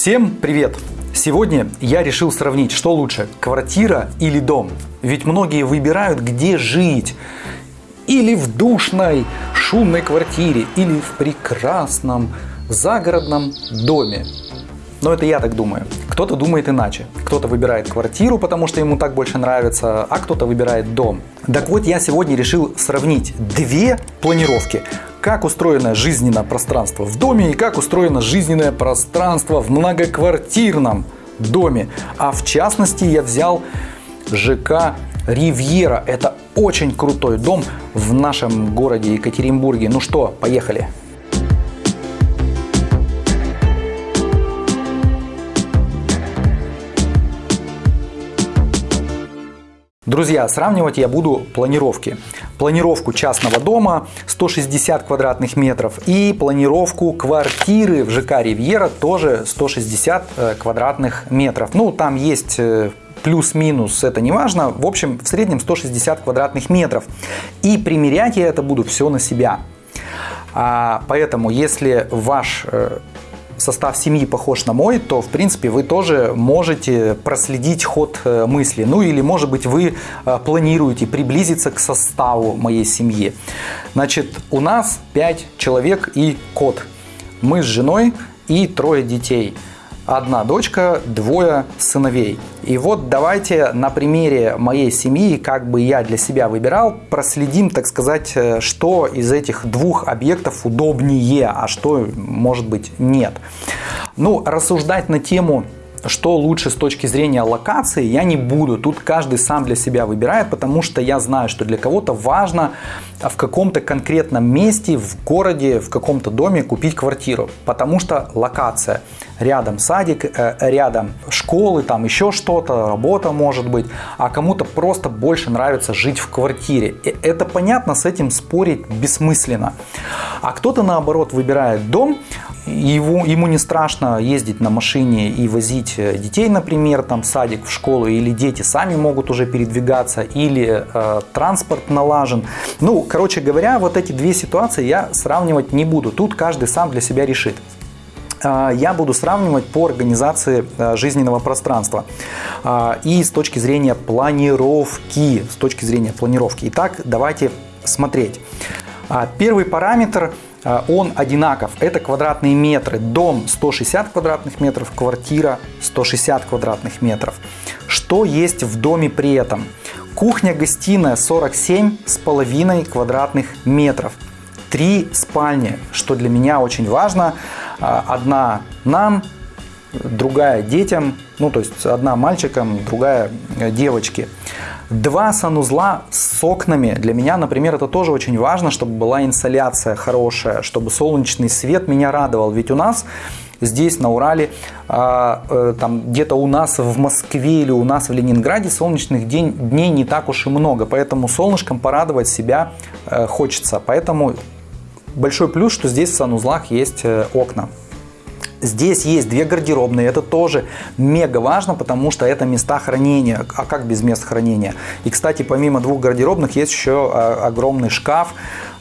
Всем привет! Сегодня я решил сравнить, что лучше, квартира или дом. Ведь многие выбирают, где жить. Или в душной, шумной квартире, или в прекрасном загородном доме. Но это я так думаю. Кто-то думает иначе. Кто-то выбирает квартиру, потому что ему так больше нравится, а кто-то выбирает дом. Так вот, я сегодня решил сравнить две планировки. Как устроено жизненное пространство в доме и как устроено жизненное пространство в многоквартирном доме. А в частности, я взял ЖК Ривьера. Это очень крутой дом в нашем городе Екатеринбурге. Ну что, поехали. Друзья, сравнивать я буду планировки. Планировку частного дома 160 квадратных метров и планировку квартиры в ЖК Ривьера тоже 160 э, квадратных метров. Ну, там есть э, плюс-минус, это не важно. В общем, в среднем 160 квадратных метров. И примерять я это буду все на себя. А, поэтому, если ваш э, состав семьи похож на мой, то, в принципе, вы тоже можете проследить ход э, мысли. Ну или, может быть, вы э, планируете приблизиться к составу моей семьи. Значит, у нас 5 человек и кот. Мы с женой и трое детей – одна дочка, двое сыновей. И вот давайте на примере моей семьи, как бы я для себя выбирал, проследим, так сказать, э, что из этих двух объектов удобнее, а что, может быть, нет. Ну, рассуждать на тему что лучше с точки зрения локации, я не буду. Тут каждый сам для себя выбирает, потому что я знаю, что для кого-то важно в каком-то конкретном месте, в городе, в каком-то доме купить квартиру. Потому что локация. Рядом садик, э, рядом школы, там еще что-то, работа может быть. А кому-то просто больше нравится жить в квартире. И это понятно, с этим спорить бессмысленно. А кто-то наоборот выбирает дом, его, ему не страшно ездить на машине и возить э, детей, например, там, в садик, в школу, или дети сами могут уже передвигаться, или э, транспорт налажен. Ну, короче говоря, вот эти две ситуации я сравнивать не буду. Тут каждый сам для себя решит э, я буду сравнивать по организации э, жизненного пространства и с точки зрения планировки. С точки зрения планировки. Итак, давайте смотреть. Первый параметр а, он одинаков. Это квадратные метры. Дом 160 квадратных метров, квартира 160 квадратных метров. Что есть в доме при этом? Кухня-гостиная 47 с половиной квадратных метров. Три спальни, что для меня очень важно. А, одна нам, другая детям, ну то есть одна мальчикам, другая девочке. Два санузла с окнами. Для меня, например, это тоже очень важно, чтобы была инсоляция хорошая, чтобы солнечный свет меня радовал. Ведь у нас здесь на Урале, а, э, там где-то у нас в Москве или у нас в Ленинграде солнечных день, дней не так уж и много, поэтому солнышком порадовать себя э, хочется. Поэтому большой плюс, что здесь в санузлах есть э, окна. Здесь есть две гардеробные, это тоже мега важно, потому что это места хранения. А как без мест хранения? И, кстати, помимо двух гардеробных есть еще а, огромный шкаф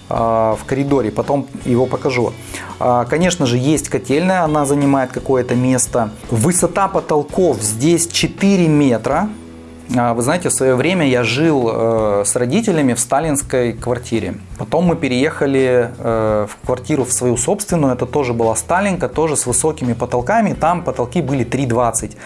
а, в коридоре, потом его покажу. А, конечно же, есть котельная, она занимает какое-то место. Высота потолков здесь 4 метра, вы знаете, в свое время я жил э, с родителями в сталинской квартире. Потом мы переехали э, в квартиру в свою собственную. Это тоже была Сталинка, тоже с высокими потолками. Там потолки были 3,20.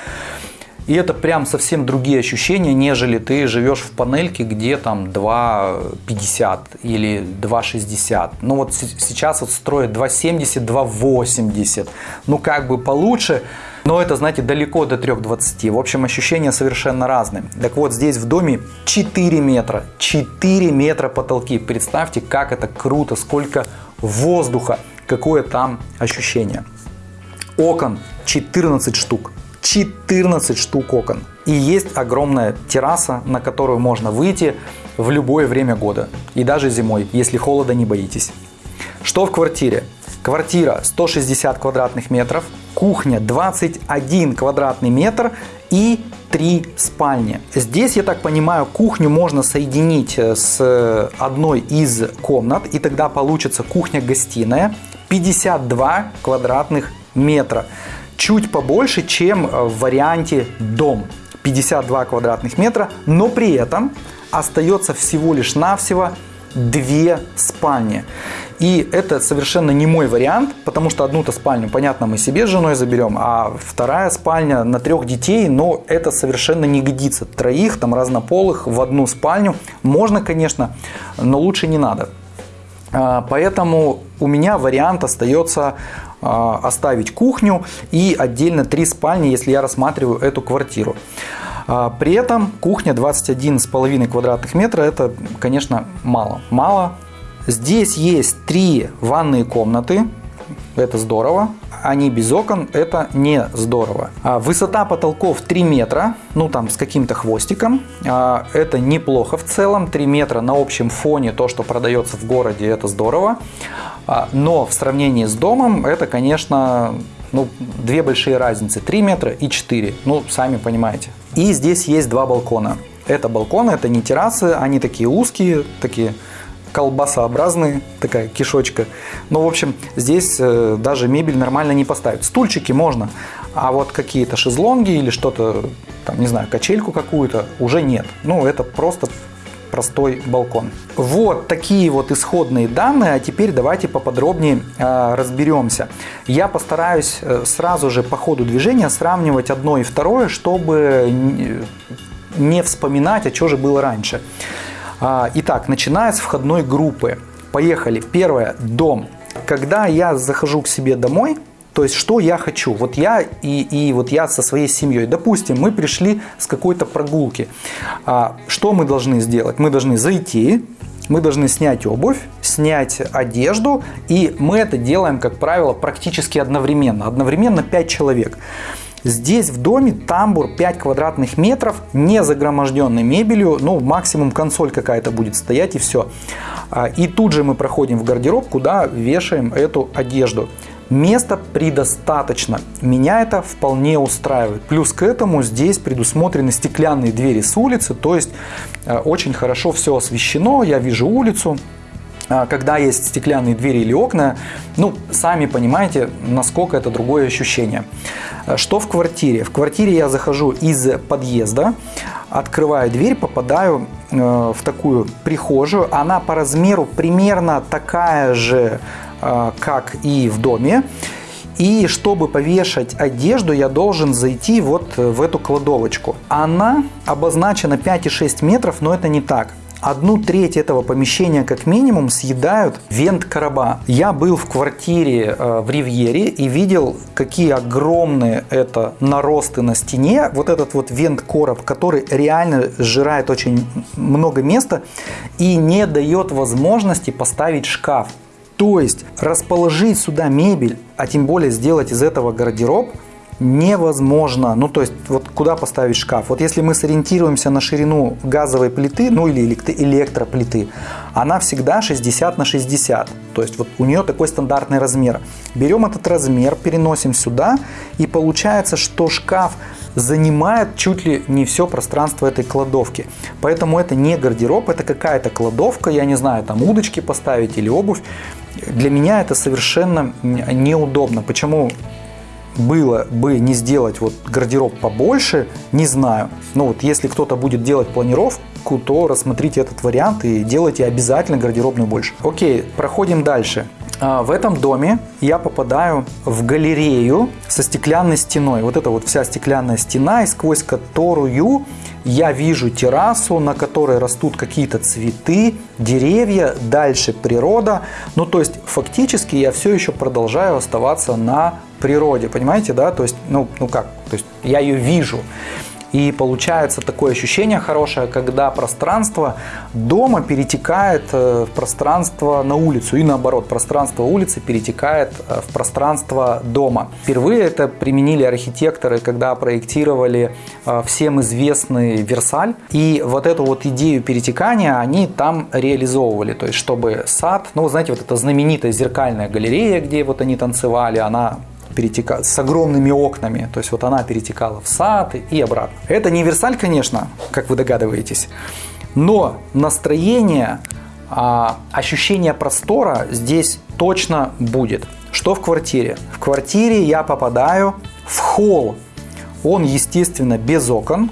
И это прям совсем другие ощущения, нежели ты живешь в панельке, где там 2,50 или 2,60. Ну вот сейчас вот строят 2,70, 2,80. Ну как бы получше. Но это, знаете, далеко до 3,20. В общем, ощущения совершенно разные. Так вот, здесь в доме 4 метра. 4 метра потолки. Представьте, как это круто, сколько воздуха, какое там ощущение. Окон 14 штук. 14 штук окон. И есть огромная терраса, на которую можно выйти в любое время года. И даже зимой, если холода не боитесь. Что в квартире? Квартира 160 квадратных метров, кухня 21 квадратный метр и 3 спальни. Здесь, я так понимаю, кухню можно соединить э, с одной из комнат, и тогда получится кухня-гостиная 52 квадратных метра. чуть побольше, чем в варианте дом. 52 квадратных метра, но при этом остается всего лишь навсего две спальни. И это совершенно не мой вариант, потому что одну-то спальню, понятно, мы себе с женой заберем, а вторая спальня на трех детей, но это совершенно не годится. Троих, там разнополых в одну спальню можно, конечно, но лучше не надо. А, поэтому у меня вариант остается а, оставить кухню и отдельно три спальни, если я рассматриваю эту квартиру. А, при этом кухня 21,5 квадратных метра, это, конечно, мало. Мало. Здесь есть три ванные комнаты, это здорово. Они без окон, это не здорово. А, высота потолков 3 метра, ну там с каким-то хвостиком. А, это неплохо в целом. 3 метра на общем фоне, то, что продается в городе, это здорово. Но в сравнении с домом, это, конечно, ну, две большие разницы. 3 метра и 4. Ну, сами понимаете. И здесь есть два балкона. Это балконы, это не террасы, они такие узкие, такие колбасообразные, такая кишочка. Ну, в общем, здесь э, даже мебель нормально не поставить. Стульчики можно, а вот какие-то шезлонги или что-то, там, не знаю, качельку какую-то уже нет. Ну, это просто простой балкон. Вот такие вот исходные данные, а теперь давайте поподробнее э, разберемся. Я постараюсь э, сразу же по ходу движения сравнивать одно и второе, чтобы не вспоминать, а что же было раньше. Э, итак, начиная с входной группы. Поехали. Первое. Дом. Когда я захожу к себе домой, то есть, что я хочу? Вот я и, и вот я со своей семьей. Допустим, мы пришли с какой-то прогулки. А, что мы должны сделать? Мы должны зайти, мы должны снять обувь, снять одежду, и мы это делаем, как правило, практически одновременно. Одновременно 5 человек. Здесь в доме тамбур 5 квадратных метров, не загроможденный мебелью, ну максимум консоль какая-то будет стоять и все. А, и тут же мы проходим в гардероб, куда вешаем эту одежду. Места предостаточно. Меня это вполне устраивает. Плюс к этому здесь предусмотрены стеклянные двери с улицы, то есть э, очень хорошо все освещено, я вижу улицу, а, когда есть стеклянные двери или окна, ну, сами понимаете, насколько это другое ощущение. Э, что в квартире? В квартире я захожу из подъезда, открываю дверь, попадаю э, в такую прихожую. Она по размеру примерно такая же, а, как и в доме. И чтобы повешать одежду, я должен зайти вот в эту кладовочку. Она обозначена 5,6 метров, но это не так. Одну треть этого помещения как минимум съедают вент-короба. Я был в квартире э, в Ривьере и видел, какие огромные это наросты на стене. Вот этот вот вент-короб, который реально сжирает очень много места и не дает возможности поставить шкаф. То есть расположить сюда мебель, а тем более сделать из этого гардероб невозможно. Ну, то есть, вот куда поставить шкаф? Вот если мы сориентируемся на ширину газовой плиты, ну или электроплиты, она всегда 60 на 60. То есть, вот у нее такой стандартный размер. Берем этот размер, переносим сюда, и получается, что шкаф занимает чуть ли не все пространство этой кладовки. Поэтому это не гардероб, это какая-то кладовка, я не знаю, там удочки поставить или обувь. Для меня это совершенно неудобно. Почему было бы не сделать вот гардероб побольше, не знаю. Но вот если кто-то будет делать планировку, то рассмотрите этот вариант и делайте обязательно гардеробную больше. Окей, проходим дальше. А, в этом доме я попадаю в галерею со стеклянной стеной. Вот это вот вся стеклянная стена, и сквозь которую я вижу террасу, на которой растут какие-то цветы, деревья, дальше природа. Ну, то есть, фактически я все еще продолжаю оставаться на природе, понимаете, да? То есть, ну, ну как, то есть я ее вижу. И получается такое ощущение хорошее, когда пространство дома перетекает э, в пространство на улицу. И наоборот, пространство улицы перетекает э, в пространство дома. Впервые это применили архитекторы, когда проектировали э, всем известный Версаль. И вот эту вот идею перетекания они там реализовывали. То есть, чтобы сад, ну, знаете, вот эта знаменитая зеркальная галерея, где вот они танцевали, она перетека... с огромными окнами. То есть вот она перетекала в сад и обратно. Это не Версаль, конечно, как вы догадываетесь. Но настроение, а, ощущение простора здесь точно будет. Что в квартире? В квартире я попадаю В холл он, естественно, без окон.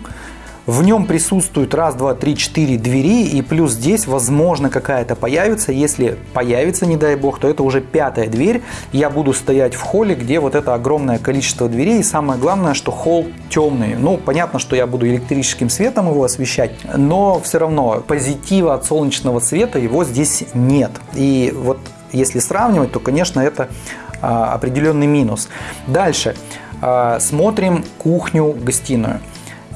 В нем присутствует раз, два, три, четыре двери, и плюс здесь, возможно, какая-то появится. Если появится, не дай бог, то это уже пятая дверь. Я буду стоять в холле, где вот это огромное количество дверей. И самое главное, что холл темный. Ну, понятно, что я буду электрическим светом его освещать, но все равно позитива от солнечного света его здесь нет. И вот если сравнивать, то, конечно, это а, определенный минус. Дальше. А, смотрим кухню-гостиную.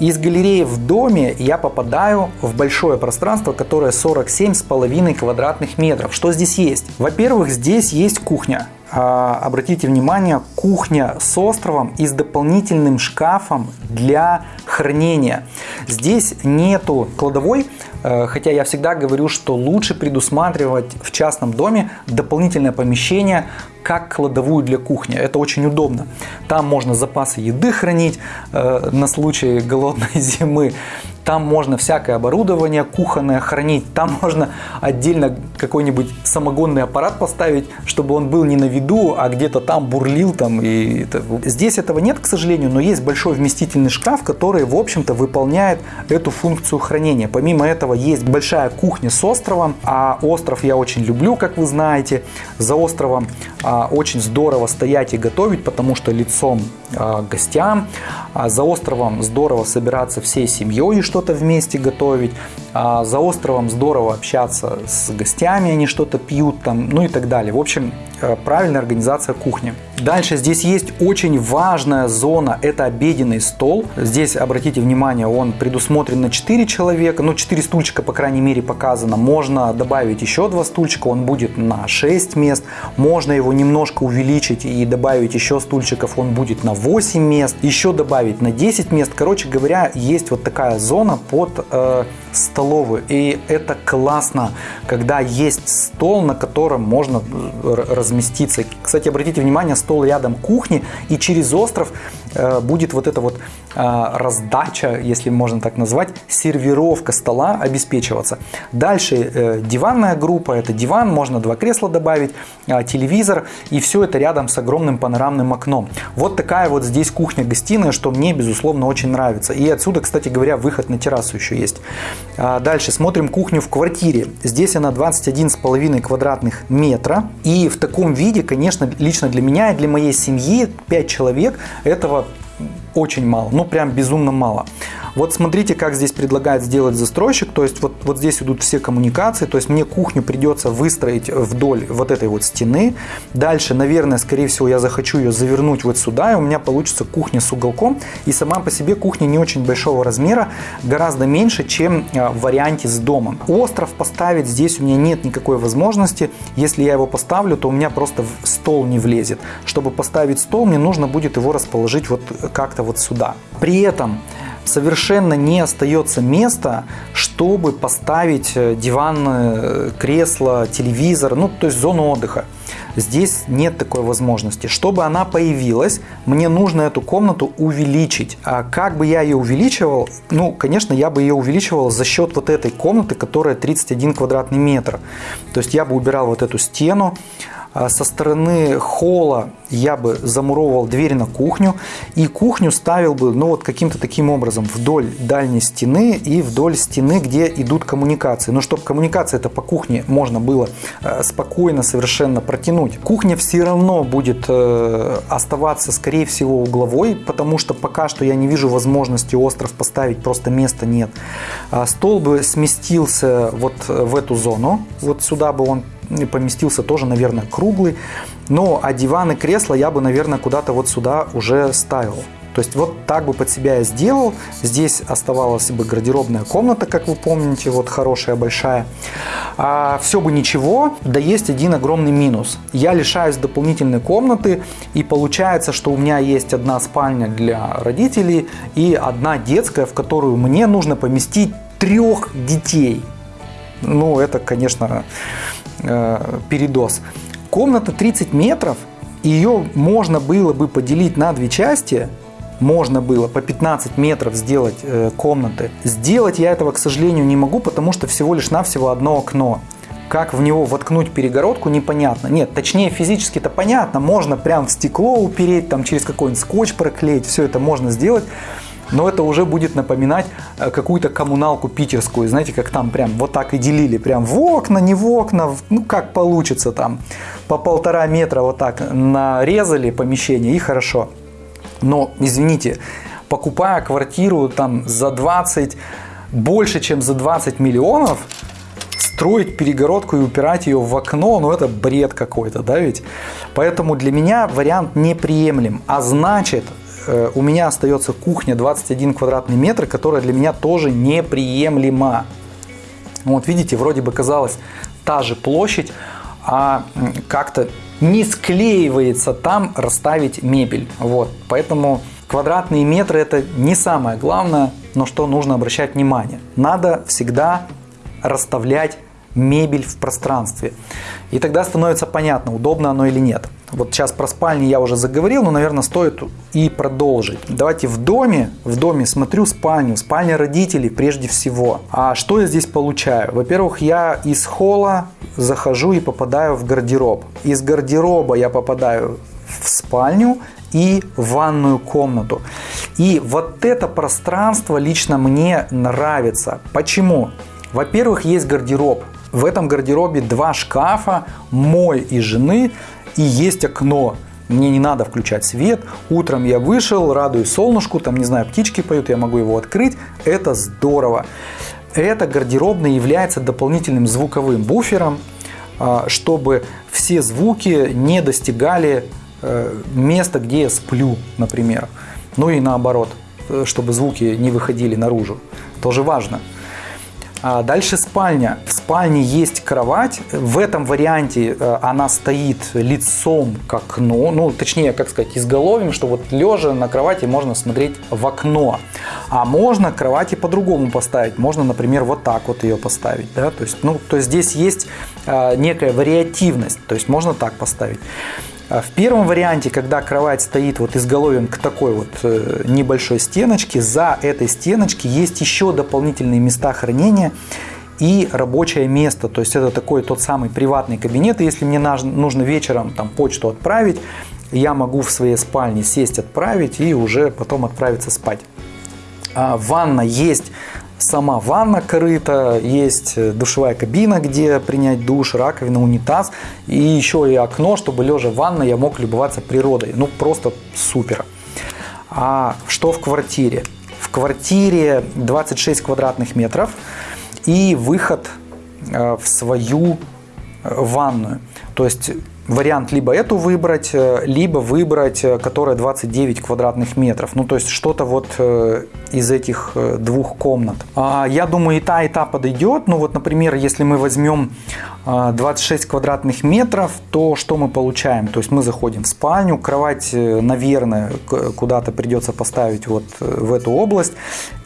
Из галереи в доме я попадаю в большое пространство, которое 47,5 квадратных метров. Что здесь есть? Во-первых, здесь есть кухня. А, обратите внимание, кухня с островом и с дополнительным шкафом для хранения. Здесь нету кладовой, э, хотя я всегда говорю, что лучше предусматривать в частном доме дополнительное помещение, как кладовую для кухни. Это очень удобно. Там можно запасы еды хранить э, на случай голодной зимы. Там можно всякое оборудование кухонное хранить. Там можно отдельно какой-нибудь самогонный аппарат поставить, чтобы он был не на виду, а где-то там бурлил. Там, и это... Здесь этого нет, к сожалению, но есть большой вместительный шкаф, который, в общем-то, выполняет эту функцию хранения. Помимо этого есть большая кухня с островом, а остров я очень люблю, как вы знаете. За островом а, очень здорово стоять и готовить, потому что лицом а, гостям. А за островом здорово собираться всей семьей что-то вместе готовить. А за островом здорово общаться с гостями, они что-то пьют там, ну и так далее. В общем, э, правильная организация кухни. Дальше здесь есть очень важная зона, это обеденный стол. Здесь, обратите внимание, он предусмотрен на 4 человека, ну 4 стульчика, по крайней мере, показано. Можно добавить еще 2 стульчика, он будет на 6 мест. Можно его немножко увеличить и добавить еще стульчиков, он будет на 8 мест. Еще добавить на 10 мест. Короче говоря, есть вот такая зона под э, столовую. И это классно, когда есть стол, на котором можно разместиться. Кстати, обратите внимание, стол рядом кухни, и через остров э, будет вот эта вот э, раздача, если можно так назвать, сервировка стола обеспечиваться. Дальше э, диванная группа, это диван, можно два кресла добавить, телевизор, и все это рядом с огромным панорамным окном. Вот такая вот здесь кухня-гостиная, что мне, безусловно, очень нравится. И отсюда, кстати говоря, выход на террасу еще есть. А дальше смотрим кухню в квартире. Здесь она 21,5 квадратных метра. И в таком виде, конечно, лично для меня и для моей семьи 5 человек этого очень мало, ну прям безумно мало. Вот смотрите, как здесь предлагает сделать застройщик. То есть вот, вот здесь идут все коммуникации. То есть мне кухню придется выстроить вдоль вот этой вот стены. Дальше, наверное, скорее всего, я захочу ее завернуть вот сюда. И у меня получится кухня с уголком. И сама по себе кухня не очень большого размера. Гораздо меньше, чем а, в варианте с домом. Остров поставить здесь у меня нет никакой возможности. Если я его поставлю, то у меня просто в стол не влезет. Чтобы поставить стол, мне нужно будет его расположить вот как-то вот сюда. При этом совершенно не остается места, чтобы поставить э, диван, э, кресло, телевизор, ну то есть зону отдыха. Здесь нет такой возможности. Чтобы она появилась, мне нужно эту комнату увеличить. А как бы я ее увеличивал? Ну, конечно, я бы ее увеличивал за счет вот этой комнаты, которая 31 квадратный метр. То есть я бы убирал вот эту стену, со стороны холла я бы замуровывал дверь на кухню и кухню ставил бы ну вот каким-то таким образом вдоль дальней стены и вдоль стены, где идут коммуникации. Но чтобы коммуникация это по кухне можно было э, спокойно совершенно протянуть. Кухня все равно будет э, оставаться скорее всего угловой, потому что пока что я не вижу возможности остров поставить, просто места нет. А стол бы сместился вот в эту зону, вот сюда бы он поместился тоже, наверное, круглый. Но а диван и кресло я бы, наверное, куда-то вот сюда уже ставил. То есть вот так бы под себя я сделал. Здесь оставалась бы гардеробная комната, как вы помните, вот хорошая, большая. А все бы ничего, да есть один огромный минус. Я лишаюсь дополнительной комнаты, и получается, что у меня есть одна спальня для родителей и одна детская, в которую мне нужно поместить трех детей. Ну, это, конечно, э, передоз. Комната 30 метров, ее можно было бы поделить на две части, можно было по 15 метров сделать э, комнаты. Сделать я этого, к сожалению, не могу, потому что всего лишь навсего одно окно. как в него воткнуть перегородку, непонятно. Нет, точнее физически-то понятно, можно прям в стекло упереть, там через какой-нибудь скотч проклеить, все это можно сделать. Но это уже будет напоминать э, какую-то коммуналку питерскую, знаете, как там прям вот так и делили, прям в окна, не в окна, ну как получится там, по полтора метра вот так нарезали помещение и хорошо. Но, извините, покупая квартиру там за 20, больше чем за 20 миллионов, строить перегородку и упирать ее в окно, ну это бред какой-то, да ведь? Поэтому для меня вариант неприемлем. А значит, э, у меня остается кухня 21 квадратный метр, которая для меня тоже неприемлема. Вот видите, вроде бы казалось та же площадь, а как-то не склеивается там расставить мебель. Вот, поэтому Квадратные метры это не самое главное, но что нужно обращать внимание. Надо всегда расставлять мебель в пространстве. И тогда становится понятно, удобно оно или нет. Вот сейчас про спальни я уже заговорил, но, наверное, стоит и продолжить. Давайте в доме, в доме смотрю спальню, спальня родителей прежде всего. А что я здесь получаю? Во-первых, я из холла захожу и попадаю в гардероб. Из гардероба я попадаю в спальню и ванную комнату. И вот это пространство лично мне нравится. Почему? Во-первых, есть гардероб. В этом гардеробе два шкафа, мой и жены, и есть окно. Мне не надо включать свет. Утром я вышел, радуюсь солнышку, там, не знаю, птички поют, я могу его открыть. Это здорово. Это гардеробный является дополнительным звуковым буфером, а, чтобы все звуки не достигали Э, место, где я сплю, например. Ну и наоборот, э, чтобы звуки не выходили наружу. Тоже важно. А дальше спальня. В спальне есть кровать. В этом варианте э, она стоит лицом к окну. Ну, точнее, как сказать, изголовьем, что вот лежа на кровати можно смотреть в окно. А можно кровати по-другому поставить. Можно, например, вот так вот ее поставить. Да? То, есть, ну, то есть здесь есть некая вариативность. То есть можно так поставить. А в первом варианте, когда кровать стоит вот изголовьем к такой вот э, небольшой стеночке, за этой стеночки есть еще дополнительные места хранения и рабочее место. То есть это такой тот самый приватный кабинет. И если мне нужно вечером там почту отправить, я могу в своей спальне сесть, отправить и уже потом отправиться спать. А ванна есть сама ванна корыта, есть э, душевая кабина, где принять душ, раковина, унитаз и еще и окно, чтобы лежа в ванной я мог любоваться природой. Ну просто супер. А что в квартире? В квартире 26 квадратных метров и выход э, в свою э, ванную. То есть вариант либо эту выбрать, э, либо выбрать, э, которая 29 квадратных метров. Ну, то есть что-то вот э, из этих двух комнат. А, я думаю, и та, и та подойдет. Ну, вот, например, если мы возьмем 26 квадратных метров, то что мы получаем? То есть мы заходим в спальню, кровать, наверное, куда-то придется поставить вот в эту область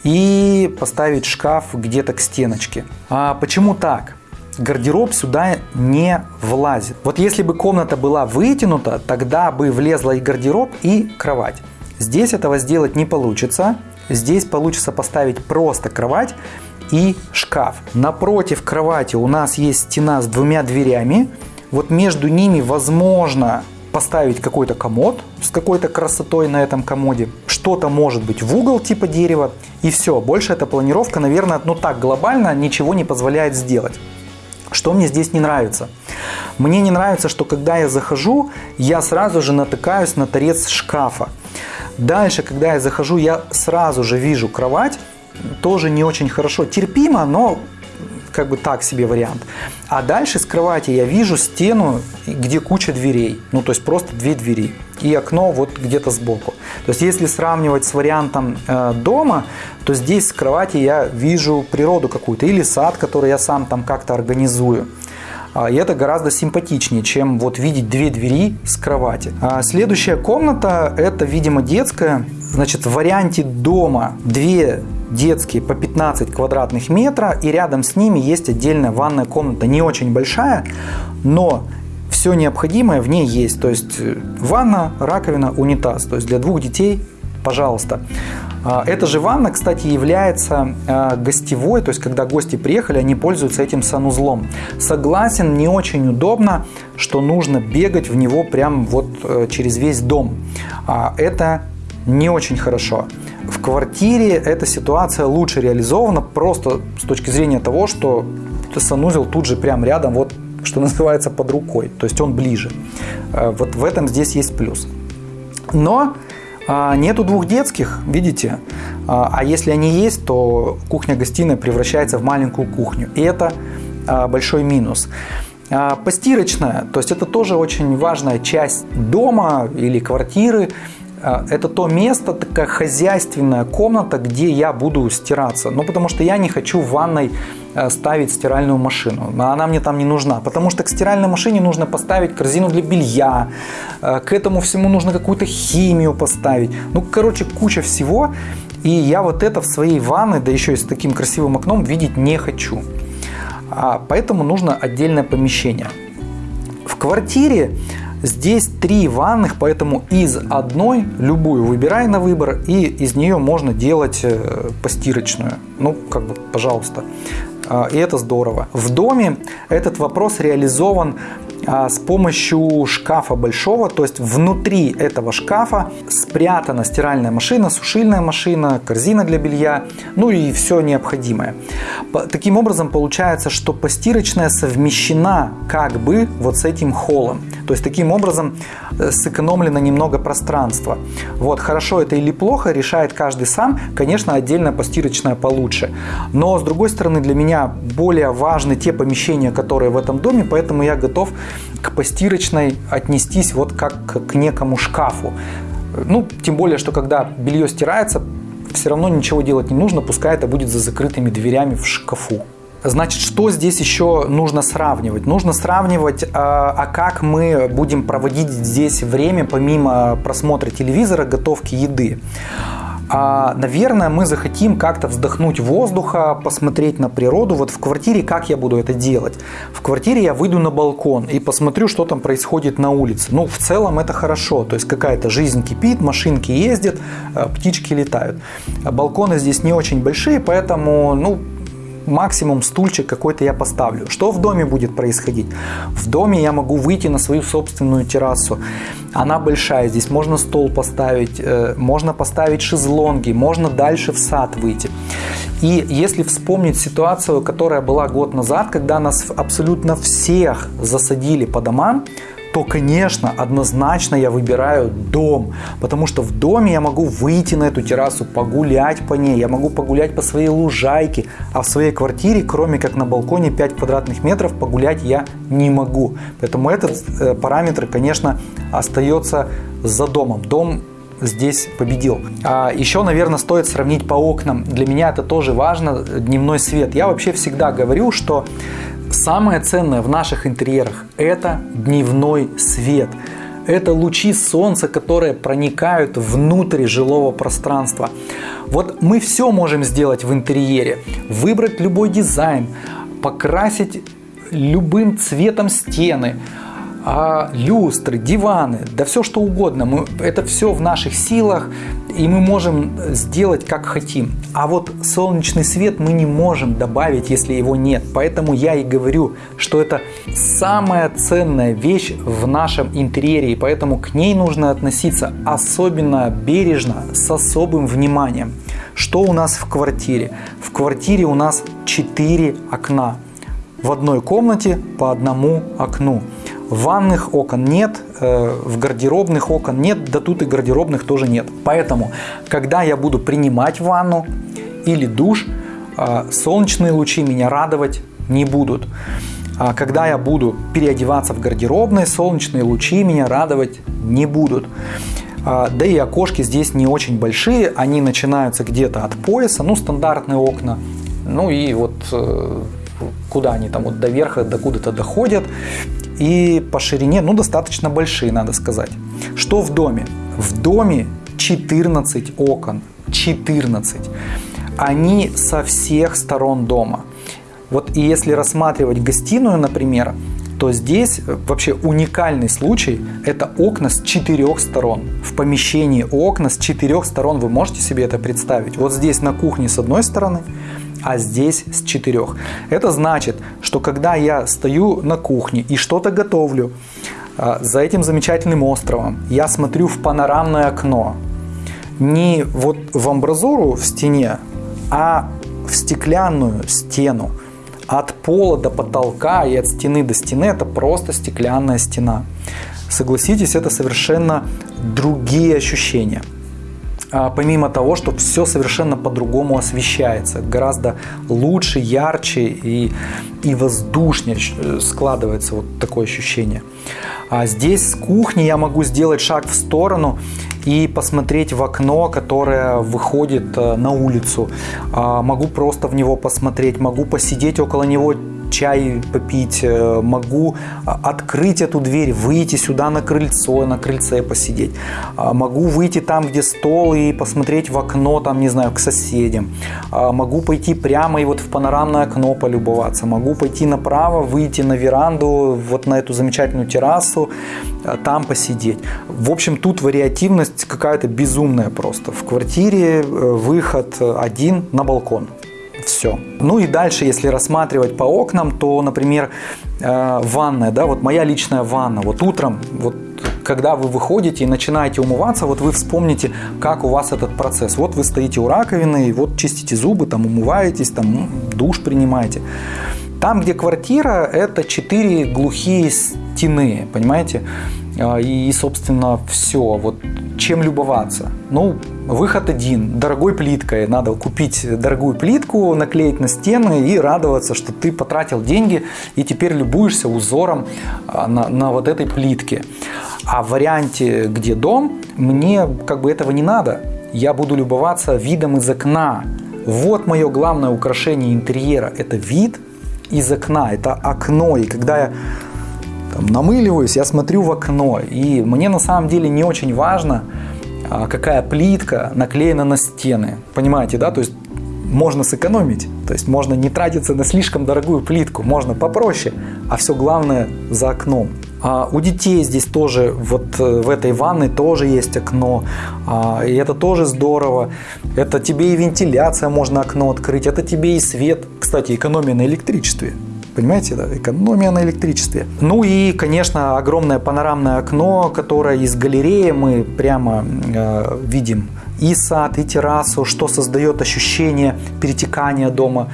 и поставить шкаф где-то к стеночке. А почему так? Гардероб сюда не влазит. Вот если бы комната была вытянута, тогда бы влезла и гардероб, и кровать. Здесь этого сделать не получится. Здесь получится поставить просто кровать и шкаф. Напротив кровати у нас есть стена с двумя дверями. Вот между ними возможно поставить какой-то комод с какой-то красотой на этом комоде. Что-то может быть в угол типа дерева. И все. Больше эта планировка, наверное, ну так глобально ничего не позволяет сделать. Что мне здесь не нравится? Мне не нравится, что когда я захожу, я сразу же натыкаюсь на торец шкафа. Дальше, когда я захожу, я сразу же вижу кровать. Тоже не очень хорошо. Терпимо, но как бы так себе вариант. А дальше с кровати я вижу стену, где куча дверей. Ну, то есть просто две двери. И окно вот где-то сбоку. То есть если сравнивать с вариантом э, дома, то здесь с кровати я вижу природу какую-то или сад, который я сам там как-то организую. А, и это гораздо симпатичнее, чем вот видеть две двери с кровати. А следующая комната это, видимо, детская. Значит, в варианте дома две детские по 15 квадратных метра, и рядом с ними есть отдельная ванная комната, не очень большая, но все необходимое в ней есть. То есть э, ванна, раковина, унитаз. То есть для двух детей пожалуйста. А, эта же ванна, кстати, является а, гостевой, то есть когда гости приехали, они пользуются этим санузлом. Согласен, не очень удобно, что нужно бегать в него прям вот э, через весь дом. А, это не очень хорошо. В квартире эта ситуация лучше реализована просто с точки зрения того, что санузел тут же прям рядом, вот что называется, под рукой. То есть он ближе. Э, вот в этом здесь есть плюс. Но а, нету двух детских, видите? А, а если они есть, то кухня-гостиная превращается в маленькую кухню. И это а, большой минус. Постирочная, то есть это тоже очень важная часть дома или квартиры. Это то место, такая хозяйственная комната, где я буду стираться. Ну, потому что я не хочу в ванной ставить стиральную машину. Она мне там не нужна, потому что к стиральной машине нужно поставить корзину для белья, э, к этому всему нужно какую-то химию поставить. Ну, короче, куча всего. И я вот это в своей ванной, да еще и с таким красивым окном, видеть не хочу. А поэтому нужно отдельное помещение. В квартире Здесь три ванных, поэтому из одной любую выбирай на выбор, и из нее можно делать э, постирочную. Ну, как бы, пожалуйста. А, и это здорово. В доме этот вопрос реализован с помощью шкафа большого, то есть внутри этого шкафа спрятана стиральная машина, сушильная машина, корзина для белья, ну и все необходимое. Таким образом получается, что постирочная совмещена как бы вот с этим холлом. То есть таким образом э, сэкономлено немного пространства. Вот хорошо это или плохо, решает каждый сам. Конечно, отдельная постирочная получше. Но с другой стороны, для меня более важны те помещения, которые в этом доме, поэтому я готов к постирочной отнестись вот как к некому шкафу. Ну, тем более, что когда белье стирается, все равно ничего делать не нужно, пускай это будет за закрытыми дверями в шкафу. Значит, что здесь еще нужно сравнивать? Нужно сравнивать, а, а как мы будем проводить здесь время, помимо просмотра телевизора, готовки еды. А, наверное, мы захотим как-то вздохнуть воздуха, посмотреть на природу. Вот в квартире как я буду это делать? В квартире я выйду на балкон и посмотрю, что там происходит на улице. Ну, в целом это хорошо. То есть какая-то жизнь кипит, машинки ездят, а, птички летают. Балконы здесь не очень большие, поэтому, ну, максимум стульчик какой-то я поставлю. Что в доме будет происходить? В доме я могу выйти на свою собственную террасу. Она большая, здесь можно стол поставить, э, можно поставить шезлонги, можно дальше в сад выйти. И если вспомнить ситуацию, которая была год назад, когда нас абсолютно всех засадили по домам, то, конечно, однозначно я выбираю дом, потому что в доме я могу выйти на эту террасу, погулять по ней, я могу погулять по своей лужайке, а в своей квартире, кроме как на балконе 5 квадратных метров, погулять я не могу. Поэтому этот э, параметр, конечно, остается за домом. Дом здесь победил. А еще, наверное, стоит сравнить по окнам. Для меня это тоже важно, дневной свет. Я вообще всегда говорю, что Самое ценное в наших интерьерах – это дневной свет. Это лучи солнца, которые проникают внутрь жилого пространства. Вот мы все можем сделать в интерьере. Выбрать любой дизайн, покрасить любым цветом стены, а люстры, диваны, да все что угодно. Мы, это все в наших силах, и мы можем сделать как хотим. А вот солнечный свет мы не можем добавить, если его нет. Поэтому я и говорю, что это самая ценная вещь в нашем интерьере, и поэтому к ней нужно относиться особенно бережно, с особым вниманием. Что у нас в квартире? В квартире у нас 4 окна. В одной комнате по одному окну. Ванных окон нет, э, в гардеробных окон нет, да тут и гардеробных тоже нет. Поэтому, когда я буду принимать ванну или душ, э, солнечные лучи меня радовать не будут. А когда я буду переодеваться в гардеробной, солнечные лучи меня радовать не будут. А, да и окошки здесь не очень большие, они начинаются где-то от пояса, ну стандартные окна. Ну и вот э, куда они там вот до верха, до куда-то доходят и по ширине, ну, достаточно большие, надо сказать. Что в доме? В доме 14 окон, 14. Они со всех сторон дома. Вот и если рассматривать гостиную, например, то здесь вообще уникальный случай – это окна с четырех сторон. В помещении окна с четырех сторон вы можете себе это представить. Вот здесь на кухне с одной стороны, а здесь с четырех. Это значит, что когда я стою на кухне и что-то готовлю, а, за этим замечательным островом я смотрю в панорамное окно. Не вот в амбразуру в стене, а в стеклянную стену. От пола до потолка и от стены до стены это просто стеклянная стена. Согласитесь, это совершенно другие ощущения. А, помимо того, что все совершенно по-другому освещается, гораздо лучше, ярче и, и воздушнее э, складывается вот такое ощущение. А здесь с кухни я могу сделать шаг в сторону и посмотреть в окно, которое выходит э, на улицу. А, могу просто в него посмотреть, могу посидеть около него чай попить, э, могу а, открыть эту дверь, выйти сюда на крыльцо, на крыльце посидеть. А, могу выйти там, где стол и посмотреть в окно, там, не знаю, к соседям. А, могу пойти прямо и вот в панорамное окно полюбоваться. Могу пойти направо, выйти на веранду, вот на эту замечательную террасу, там посидеть. В общем, тут вариативность какая-то безумная просто. В квартире э, выход один на балкон все. Ну и дальше, если рассматривать по окнам, то, например, э, ванная, да, вот моя личная ванна, вот утром, вот когда вы выходите и начинаете умываться, вот вы вспомните, как у вас этот процесс. Вот вы стоите у раковины, и вот чистите зубы, там умываетесь, там душ принимаете. Там, где квартира, это четыре глухие стены, понимаете? А, и, собственно, все. Вот чем любоваться? Ну, выход один. Дорогой плиткой. Надо купить дорогую плитку, наклеить на стены и радоваться, что ты потратил деньги и теперь любуешься узором а, на, на вот этой плитке. А в варианте, где дом, мне как бы этого не надо. Я буду любоваться видом из окна. Вот мое главное украшение интерьера. Это вид из окна. Это окно. И когда я там, намыливаюсь, я смотрю в окно. И мне на самом деле не очень важно, какая плитка наклеена на стены. Понимаете, да? То есть можно сэкономить. То есть можно не тратиться на слишком дорогую плитку, можно попроще, а все главное за окном. А у детей здесь тоже, вот э, в этой ванной тоже есть окно, а, и это тоже здорово. Это тебе и вентиляция, можно окно открыть, это тебе и свет. Кстати, экономия на электричестве. Понимаете, да? экономия на электричестве. Ну и, конечно, огромное панорамное окно, которое из галереи мы прямо э, видим и сад, и террасу, что создает ощущение перетекания дома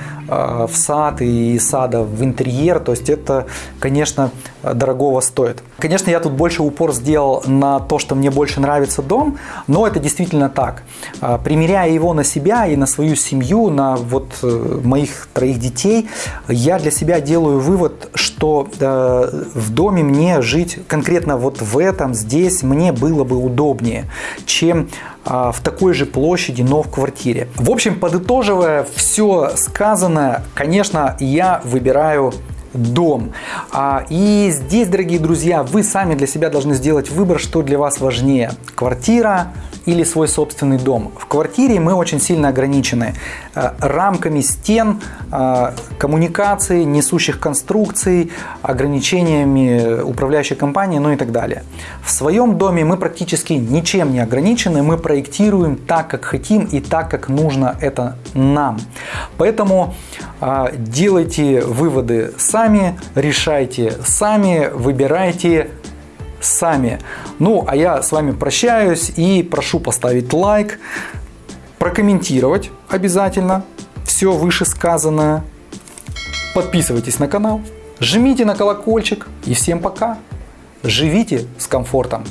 в сад и сада в интерьер. То есть это, конечно, дорогого стоит. Конечно, я тут больше упор сделал на то, что мне больше нравится дом, но это действительно так. Э, примеряя его на себя и на свою семью, на вот э, моих троих детей, я для себя делаю вывод, что в доме мне жить конкретно вот в этом, здесь, мне было бы удобнее, чем а, в такой же площади, но в квартире. В общем, подытоживая все сказанное, конечно, я выбираю дом. А, и здесь, дорогие друзья, вы сами для себя должны сделать выбор, что для вас важнее. Квартира или свой собственный дом. В квартире мы очень сильно ограничены э, рамками стен, э, коммуникаций, несущих конструкций, ограничениями управляющей компании, ну и так далее. В своем доме мы практически ничем не ограничены, мы проектируем так, как хотим и так, как нужно это нам. Поэтому э, делайте выводы сами, решайте сами, выбирайте сами. Ну, а я с вами прощаюсь и прошу поставить лайк, прокомментировать обязательно все вышесказанное. Подписывайтесь на канал, жмите на колокольчик и всем пока. Живите с комфортом.